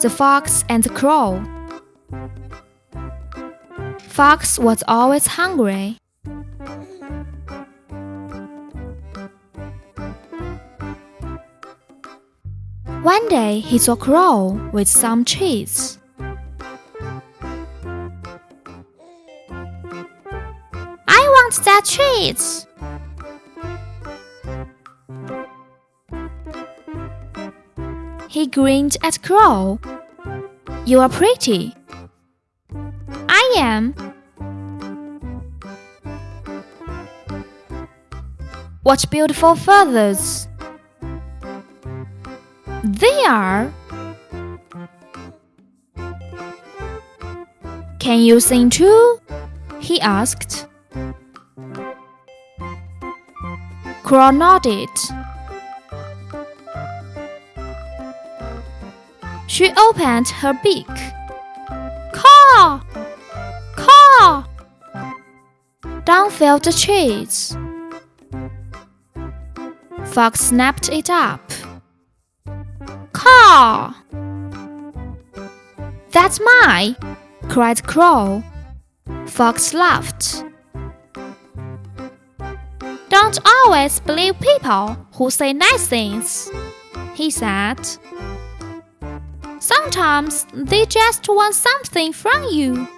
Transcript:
The Fox and the Crow Fox was always hungry. One day he saw Crow with some cheese. I want that cheese. He grinned at Crow. You are pretty. I am. What beautiful feathers! They are. Can you sing too? he asked. Crow nodded. She opened her beak. Caw! Caw! Down fell the cheese. Fox snapped it up. Caw! That's mine! cried Crow. Fox laughed. Don't always believe people who say nice things, he said. Sometimes they just want something from you.